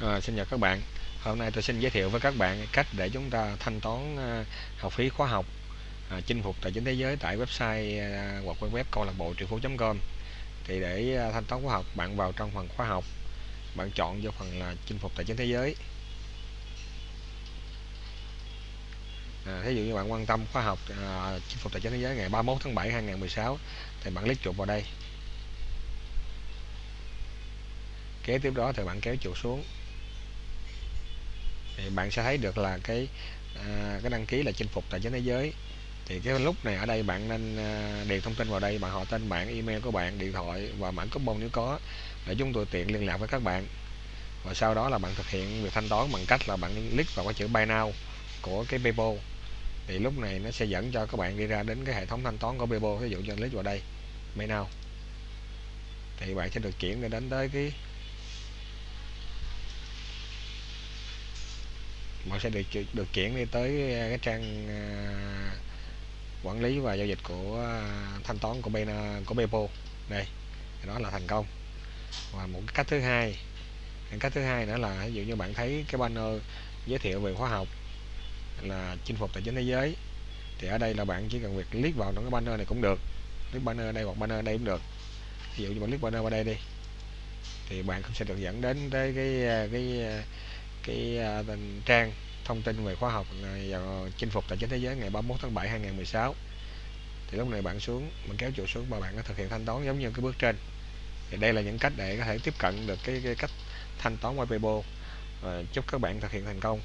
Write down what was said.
À, xin chào các bạn. Hôm nay tôi xin giới thiệu với các bạn cách để chúng ta thanh toán à, học phí khóa học à, chinh phục tài chính thế giới tại website à, hoặc web câu lạc bộ triệu phú.com. Thì để à, thanh toán khóa học, bạn vào trong phần khóa học, bạn chọn vô phần là chinh phục tài chính thế giới. À, thí dụ như bạn quan tâm khóa học à, chinh phục tài chính thế giới ngày 31 tháng 7 2016 thì bạn click chuột vào đây. Kế tiếp đó thì bạn kéo chuột xuống thì bạn sẽ thấy được là cái à, cái đăng ký là chinh phục tài chính thế giới. Thì cái lúc này ở đây bạn nên à, điền thông tin vào đây bạn họ tên bạn email của bạn điện thoại và mã coupon nếu có để chúng tôi tiện liên lạc với các bạn. Và sau đó là bạn thực hiện việc thanh toán bằng cách là bạn click vào cái chữ buy now của cái PayPal thì lúc này nó sẽ dẫn cho các bạn đi ra đến cái hệ thống thanh toán của PayPal ví dụ như click vào đây buy now. Thì bạn sẽ được chuyển đến tới cái bạn sẽ được được chuyển đi tới ờ, cái trang ờ, quản lý và giao dịch của ờ, thanh toán của bên của Bepo đây đó là thành công. Và một cách thứ hai cách thứ hai nữa là ví dụ như bạn thấy cái banner giới thiệu về khóa học là chinh phục tài chính thế giới, thì ở đây là bạn chỉ cần việc click vào trong cái banner này cũng được, click banner đây hoặc banner đây cũng được. Ví dụ như bạn click banner vào đây đi, thì bạn cũng sẽ được dẫn đến tới cái cái cái, à, trang thông tin về khóa học chinh phục tài chính thế giới ngày 31 tháng 7 2016 thì lúc này bạn xuống mình kéo chuột xuống và bạn có thực hiện thanh toán giống như cái bước trên. Thì đây là những cách để có thể tiếp cận được cái, cái cách thanh toán qua PayPal. Và chúc các bạn thực hiện thành công.